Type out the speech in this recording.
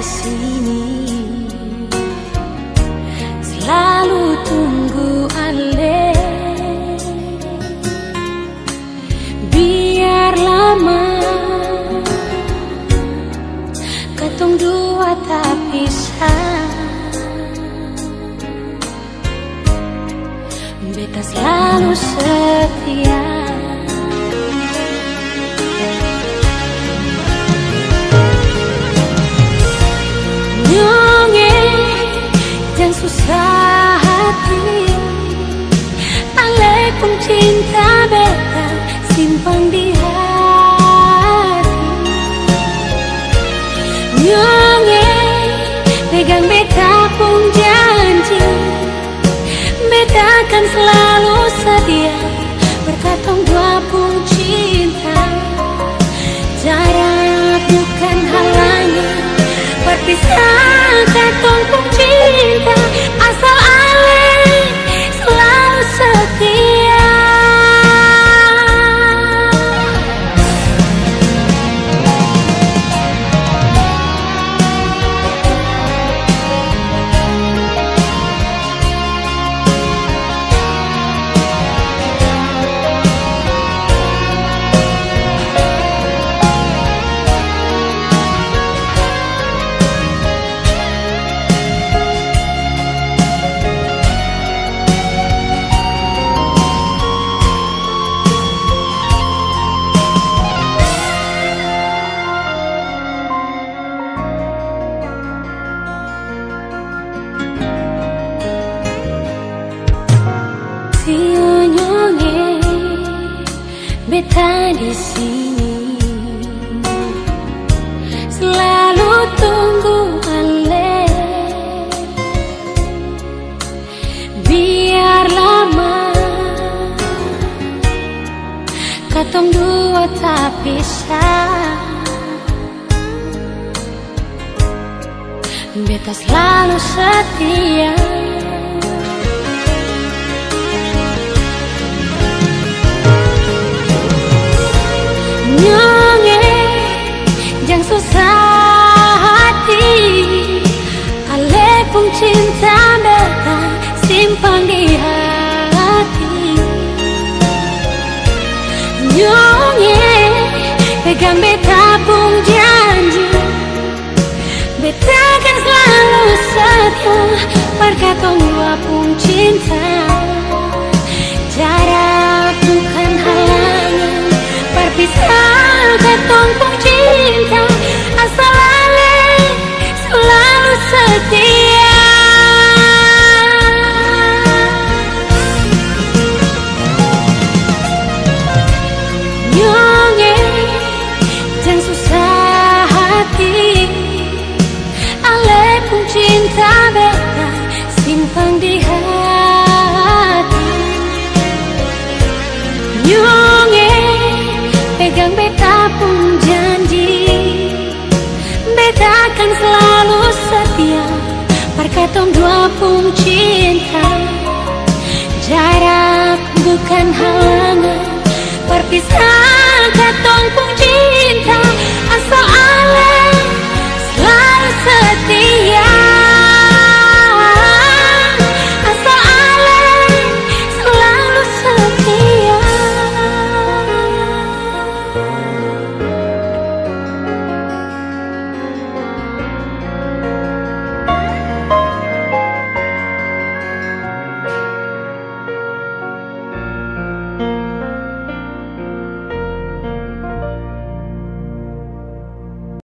sini. Selalu tunggu ale Biar lama. Katong dua tak pisah Beta selalu setia akan selalu setia Berkatong dua pun cinta. Jarak bukan halangan Berpisah katong pun cinta beta di sini. Selalu tunggu ale. Biar lama. Katong dua tak pisah beta selalu setia Pun cinta beta simpan di hati. Nyonge pegang beta pun janji. Beta akan selalu setia dua pun cinta simpan di hati. Nyonge pegang beta pun janji. Beta akan selalu setia Berkatong dua pun cinta